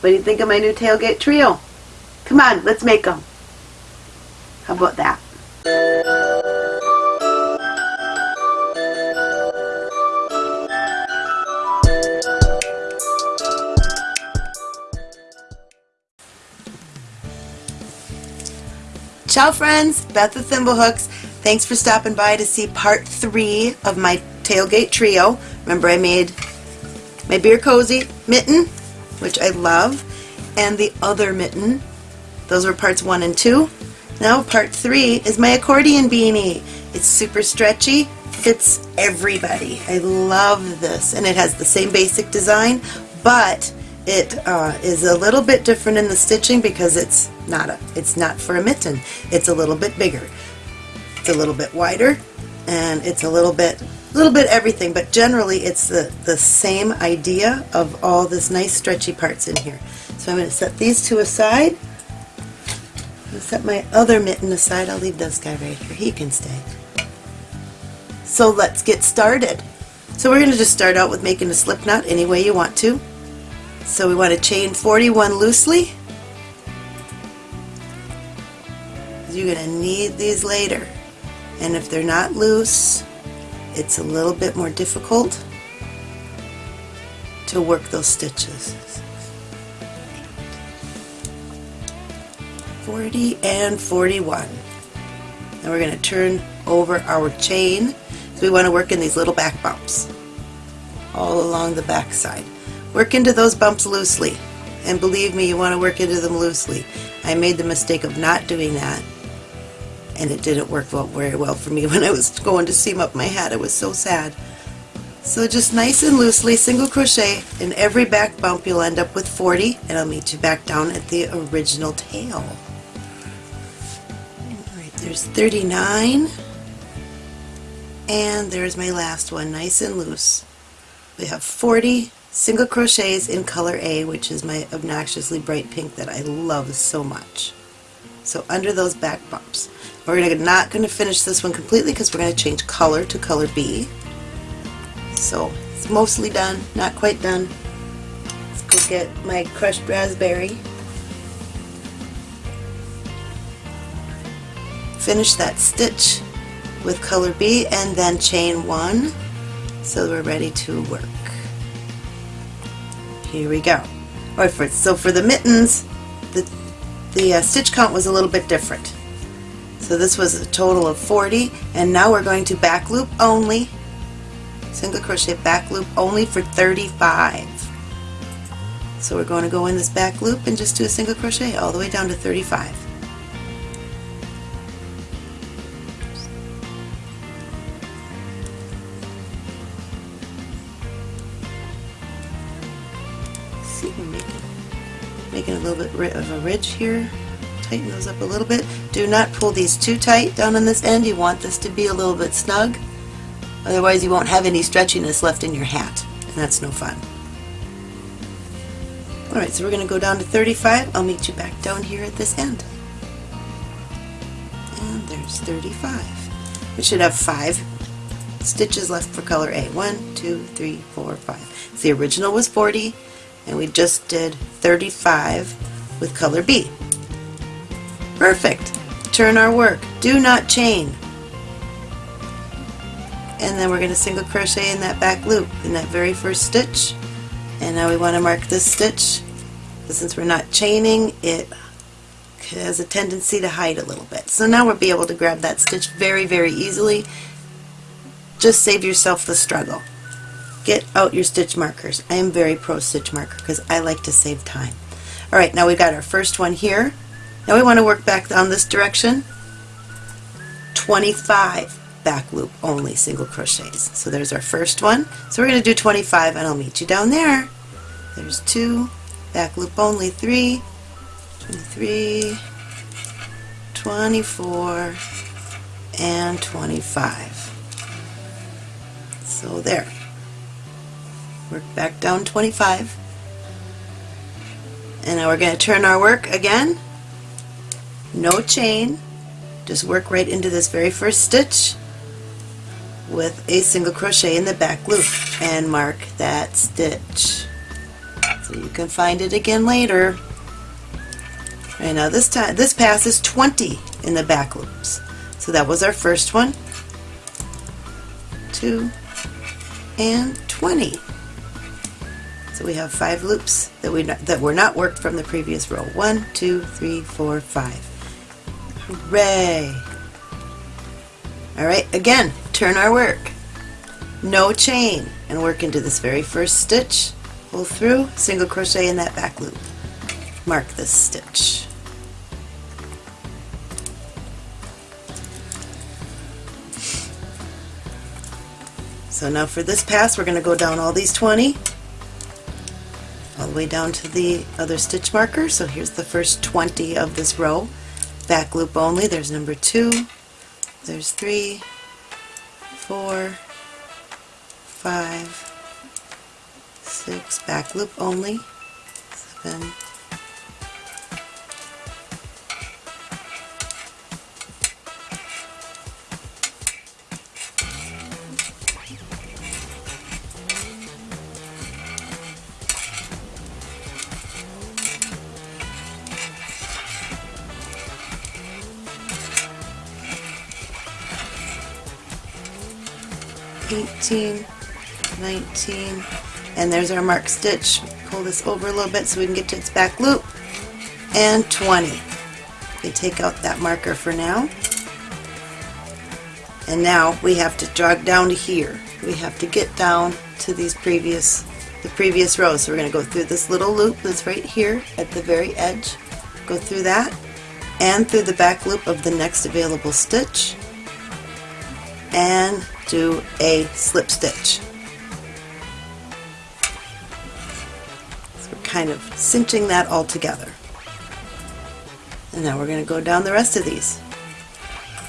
What do you think of my new tailgate trio? Come on, let's make them. How about that? Ciao friends, Beth with Thimblehooks. Thanks for stopping by to see part three of my tailgate trio. Remember I made my beer cozy mitten, which I love, and the other mitten. Those were parts one and two. Now part three is my accordion beanie. It's super stretchy, fits everybody. I love this, and it has the same basic design, but it uh, is a little bit different in the stitching because it's not a, it's not for a mitten. It's a little bit bigger. It's a little bit wider, and it's a little bit little bit everything, but generally it's the, the same idea of all this nice stretchy parts in here. So I'm going to set these two aside. I'll set my other mitten aside. I'll leave this guy right here. He can stay. So let's get started. So we're going to just start out with making a slip knot any way you want to. So we want to chain 41 loosely. You're going to need these later. And if they're not loose, it's a little bit more difficult to work those stitches. 40 and 41. Now we're going to turn over our chain. So we want to work in these little back bumps all along the back side. Work into those bumps loosely. And believe me, you want to work into them loosely. I made the mistake of not doing that and it didn't work well, very well for me when I was going to seam up my hat. I was so sad. So just nice and loosely single crochet in every back bump you'll end up with 40 and I'll meet you back down at the original tail. Alright, there's 39 and there's my last one, nice and loose. We have 40 single crochets in color A, which is my obnoxiously bright pink that I love so much. So under those back bumps. We're not going to finish this one completely because we're going to change color to color B. So it's mostly done, not quite done. Let's go get my crushed raspberry. Finish that stitch with color B and then chain one so we're ready to work. Here we go. Alright, for, so for the mittens, the uh, stitch count was a little bit different. So this was a total of 40 and now we're going to back loop only, single crochet back loop only for 35. So we're going to go in this back loop and just do a single crochet all the way down to 35. Of a ridge here tighten those up a little bit. Do not pull these too tight down on this end. You want this to be a little bit snug. Otherwise you won't have any stretchiness left in your hat, and that's no fun. Alright, so we're going to go down to 35. I'll meet you back down here at this end. And there's 35. We should have five stitches left for color A. One, two, three, four, five. the original was 40, and we just did 35 with color B. Perfect. Turn our work. Do not chain. And then we're going to single crochet in that back loop in that very first stitch. And now we want to mark this stitch. Since we're not chaining, it has a tendency to hide a little bit. So now we'll be able to grab that stitch very, very easily. Just save yourself the struggle. Get out your stitch markers. I am very pro stitch marker because I like to save time. Alright, now we've got our first one here. Now we want to work back down this direction. 25 back loop only single crochets. So there's our first one. So we're going to do 25 and I'll meet you down there. There's two, back loop only, three, 23, 24, and 25. So there. Work back down 25. And now we're going to turn our work again no chain just work right into this very first stitch with a single crochet in the back loop and mark that stitch so you can find it again later. Right now this time this pass is 20 in the back loops. So that was our first one. 2 and 20. So we have five loops that we that were not worked from the previous row. One, two, three, four, five. Hooray! All right, again, turn our work. No chain and work into this very first stitch, pull through, single crochet in that back loop. Mark this stitch. So now for this pass we're going to go down all these 20 all the way down to the other stitch marker. So here's the first 20 of this row. Back loop only. There's number 2, there's 3, 4, 5, 6, back loop only, 7, 18, 19, and there's our mark stitch. Pull this over a little bit so we can get to its back loop, and 20. We take out that marker for now. And now we have to jog down to here. We have to get down to these previous, the previous rows. So we're going to go through this little loop that's right here at the very edge. Go through that and through the back loop of the next available stitch and do a slip stitch. So we're kind of cinching that all together. And now we're going to go down the rest of these.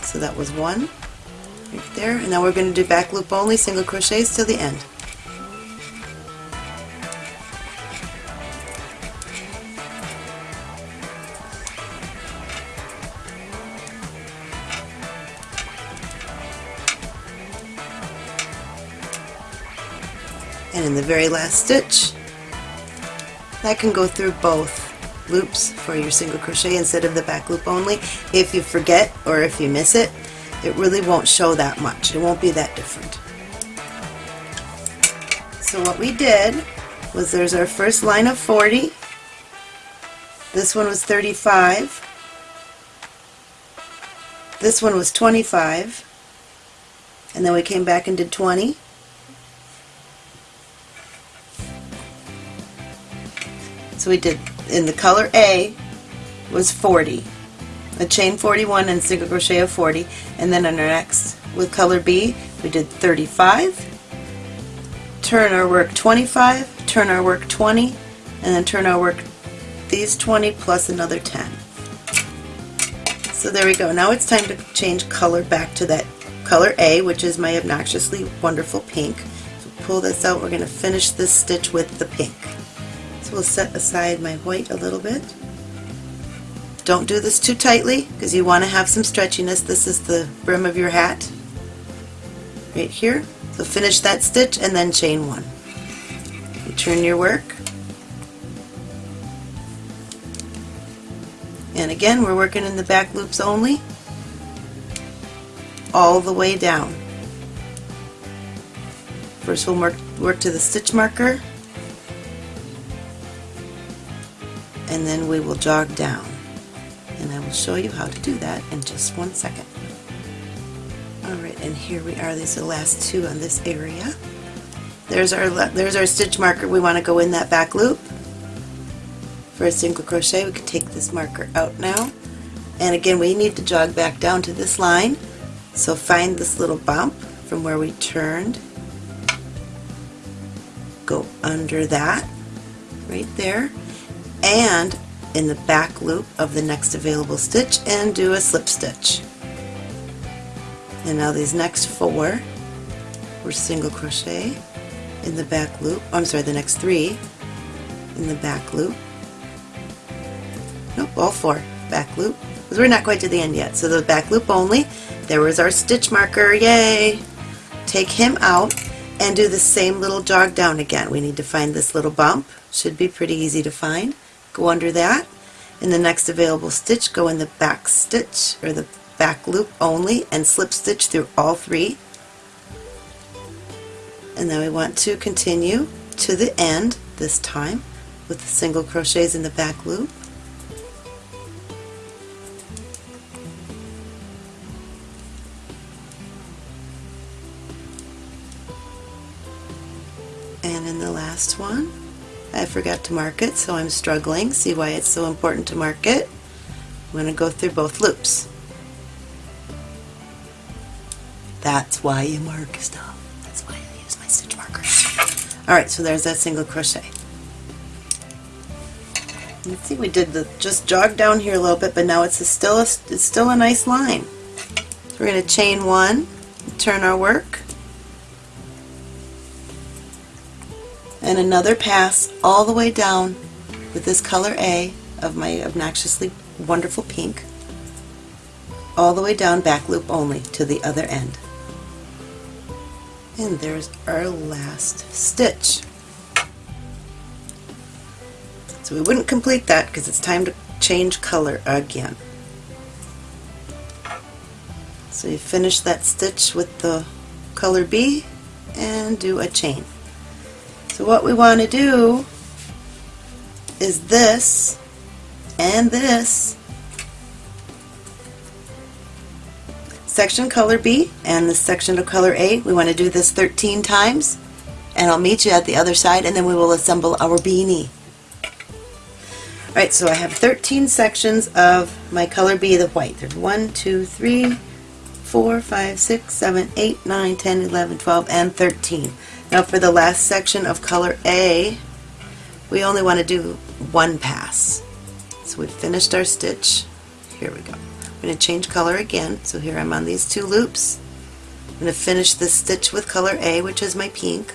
So that was one right there, and now we're going to do back loop only, single crochets till the end. Very last stitch that can go through both loops for your single crochet instead of the back loop only. If you forget or if you miss it, it really won't show that much. It won't be that different. So what we did was there's our first line of 40. This one was 35. This one was 25. And then we came back and did 20. So we did, in the color A was 40, a chain 41 and single crochet of 40, and then on our next, with color B, we did 35, turn our work 25, turn our work 20, and then turn our work these 20 plus another 10. So there we go. Now it's time to change color back to that color A, which is my obnoxiously wonderful pink. So pull this out. We're going to finish this stitch with the pink. So we'll set aside my white a little bit. Don't do this too tightly because you want to have some stretchiness. This is the brim of your hat right here. So finish that stitch and then chain one. You turn your work. And again, we're working in the back loops only, all the way down. First we'll work, work to the stitch marker, and then we will jog down. And I will show you how to do that in just one second. Alright, and here we are. These are the last two on this area. There's our, there's our stitch marker. We want to go in that back loop. For a single crochet, we can take this marker out now. And again, we need to jog back down to this line. So find this little bump from where we turned. Go under that, right there and in the back loop of the next available stitch and do a slip stitch. And now these next four we're single crochet in the back loop, I'm sorry, the next three in the back loop. Nope, all four back loop, because we're not quite to the end yet. So the back loop only, there was our stitch marker, yay! Take him out and do the same little jog down again. We need to find this little bump should be pretty easy to find. Go under that. In the next available stitch, go in the back stitch or the back loop only and slip stitch through all three. And then we want to continue to the end this time with the single crochets in the back loop. And in the last one, I forgot to mark it, so I'm struggling. See why it's so important to mark it? I'm going to go through both loops. That's why you mark stuff. That's why I use my stitch markers. Alright, so there's that single crochet. Let's see, we did the just jog down here a little bit, but now it's a still a, it's still a nice line. So we're going to chain one, turn our work, and another pass all the way down with this color A of my obnoxiously wonderful pink, all the way down back loop only to the other end. And there's our last stitch. So we wouldn't complete that because it's time to change color again. So you finish that stitch with the color B and do a chain. So what we want to do is this and this section color B and the section of color A. We want to do this 13 times and I'll meet you at the other side and then we will assemble our beanie. Alright, so I have 13 sections of my color B, the white. There's 1, 2, 3, 4, 5, 6, 7, 8, 9, 10, 11, 12, and 13. Now for the last section of color A, we only want to do one pass. So we've finished our stitch. Here we go. I'm going to change color again. So here I'm on these two loops. I'm going to finish this stitch with color A, which is my pink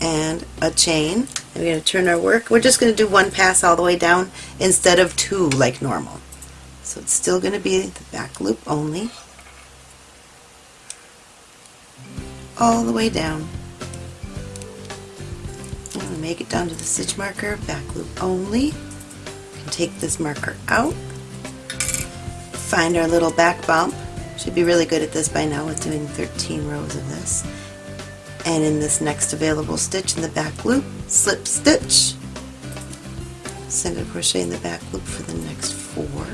and a chain. And we're going to turn our work. We're just going to do one pass all the way down instead of two like normal. So it's still going to be the back loop only. All the way down. I'm going to make it down to the stitch marker, back loop only. take this marker out. Find our little back bump. Should be really good at this by now with doing 13 rows of this and in this next available stitch in the back loop, slip stitch, single crochet in the back loop for the next four,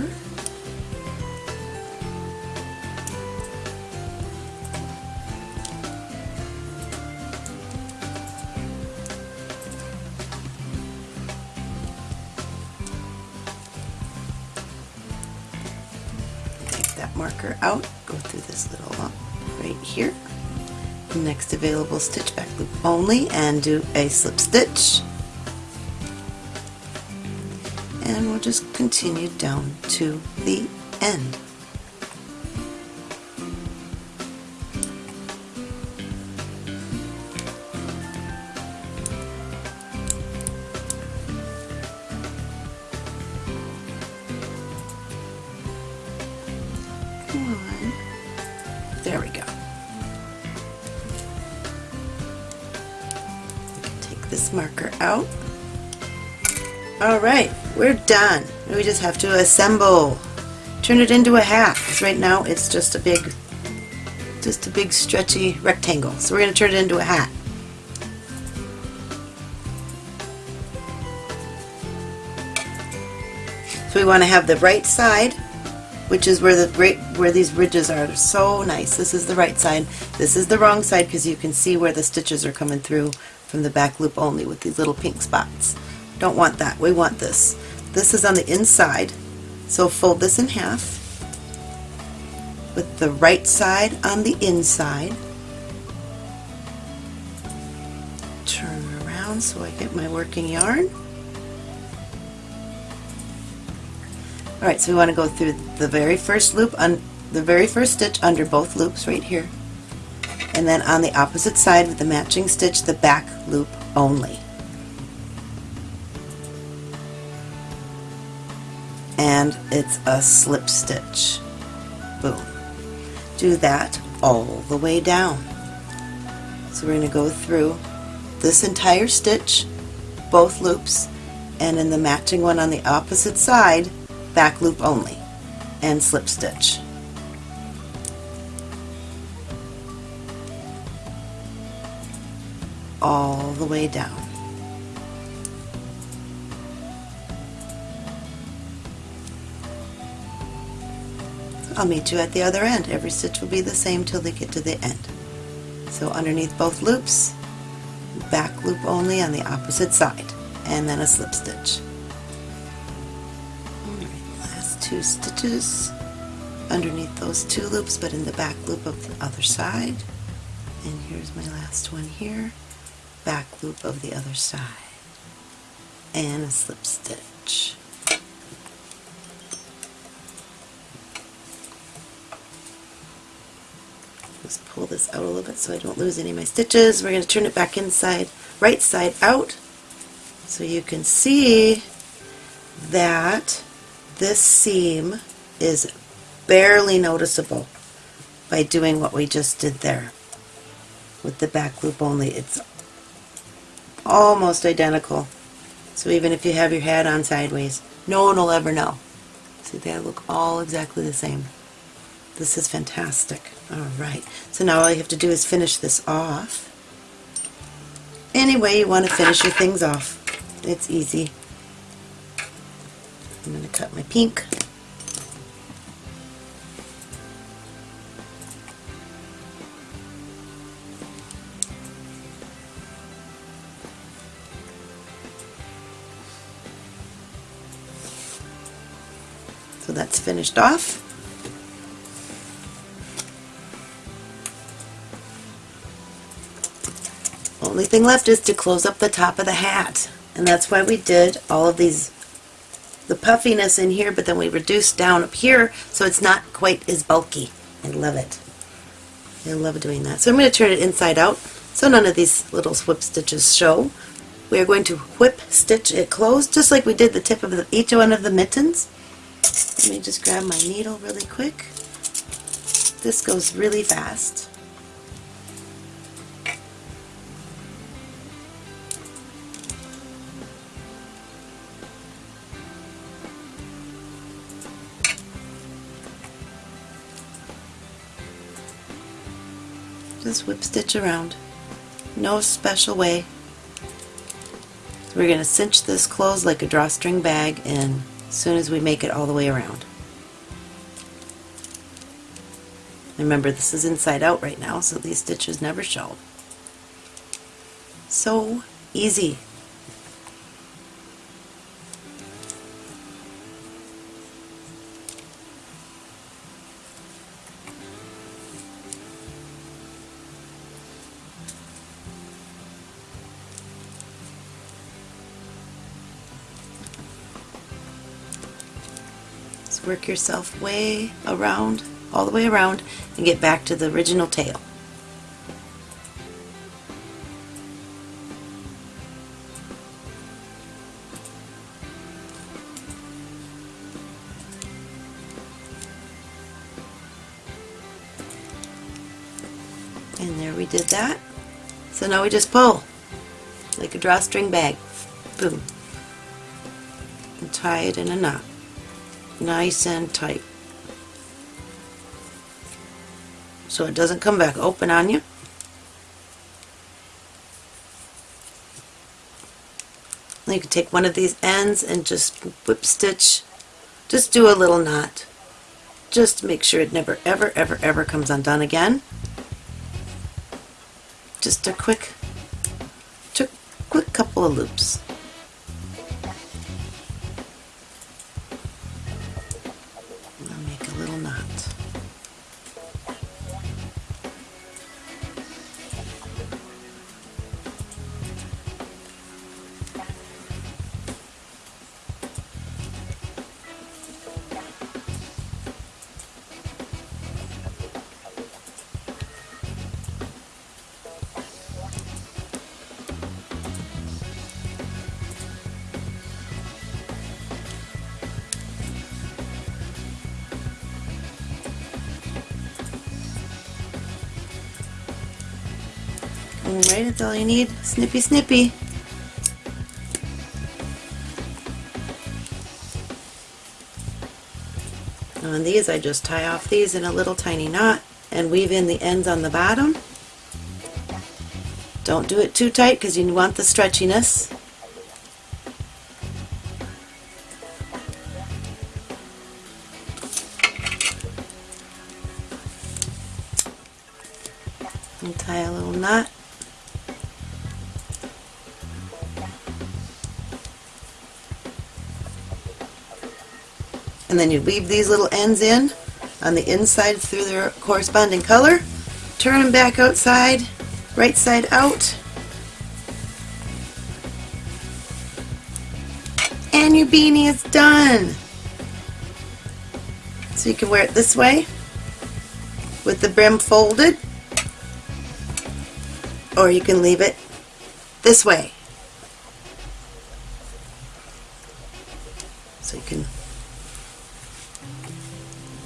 that marker out, go through this little lump right here. Next available stitch back loop only and do a slip stitch. And we'll just continue down to the end. Done. We just have to assemble. Turn it into a hat, because right now it's just a big, just a big stretchy rectangle. So we're going to turn it into a hat. So we want to have the right side, which is where the right, where these ridges are. so nice. This is the right side. This is the wrong side because you can see where the stitches are coming through from the back loop only with these little pink spots. Don't want that. We want this. This is on the inside, so fold this in half with the right side on the inside. Turn around so I get my working yarn. Alright, so we want to go through the very first loop, on the very first stitch under both loops right here and then on the opposite side with the matching stitch the back loop only. And it's a slip stitch. Boom. Do that all the way down. So we're going to go through this entire stitch, both loops, and in the matching one on the opposite side, back loop only, and slip stitch. All the way down. I'll meet you at the other end. Every stitch will be the same till they get to the end. So underneath both loops, back loop only on the opposite side, and then a slip stitch. Last two stitches underneath those two loops, but in the back loop of the other side. And here's my last one here, back loop of the other side, and a slip stitch. Just pull this out a little bit so I don't lose any of my stitches. We're going to turn it back inside, right side out, so you can see that this seam is barely noticeable by doing what we just did there with the back loop only. It's almost identical. So even if you have your hat on sideways, no one will ever know. See, they look all exactly the same. This is fantastic. Alright, so now all you have to do is finish this off. Any way you want to finish your things off. It's easy. I'm going to cut my pink. So that's finished off. Only thing left is to close up the top of the hat. And that's why we did all of these, the puffiness in here, but then we reduced down up here so it's not quite as bulky. I love it. I love doing that. So I'm going to turn it inside out so none of these little whip stitches show. We are going to whip stitch it closed just like we did the tip of the, each one of the mittens. Let me just grab my needle really quick. This goes really fast. Whip stitch around. No special way. We're going to cinch this closed like a drawstring bag in as soon as we make it all the way around. Remember this is inside out right now so these stitches never show. So easy. Work yourself way around, all the way around, and get back to the original tail. And there we did that. So now we just pull like a drawstring bag. Boom. And tie it in a knot. Nice and tight. So it doesn't come back open on you. You can take one of these ends and just whip stitch, just do a little knot. Just make sure it never ever ever ever comes undone again just a quick, quick couple of loops. Alright, that's all you need. Snippy snippy. On these I just tie off these in a little tiny knot and weave in the ends on the bottom. Don't do it too tight because you want the stretchiness. And then you weave these little ends in on the inside through their corresponding color. Turn them back outside, right side out. And your beanie is done. So you can wear it this way with the brim folded or you can leave it this way.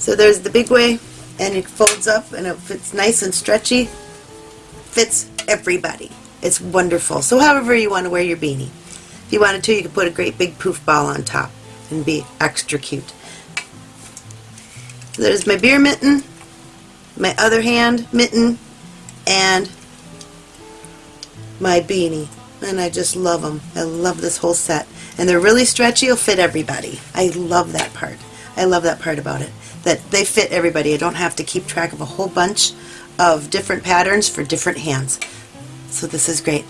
So there's the big way and it folds up and it fits nice and stretchy. Fits everybody. It's wonderful. So however you want to wear your beanie. If you wanted to, you could put a great big poof ball on top and be extra cute. There's my beer mitten, my other hand mitten, and my beanie. And I just love them. I love this whole set. And they're really stretchy. It'll fit everybody. I love that part. I love that part about it. That they fit everybody. I don't have to keep track of a whole bunch of different patterns for different hands. So this is great.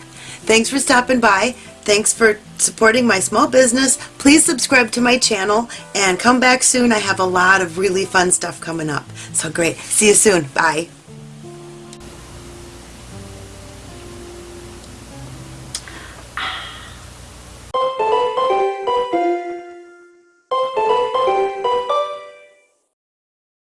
Thanks for stopping by. Thanks for supporting my small business. Please subscribe to my channel and come back soon. I have a lot of really fun stuff coming up. So great. See you soon. Bye.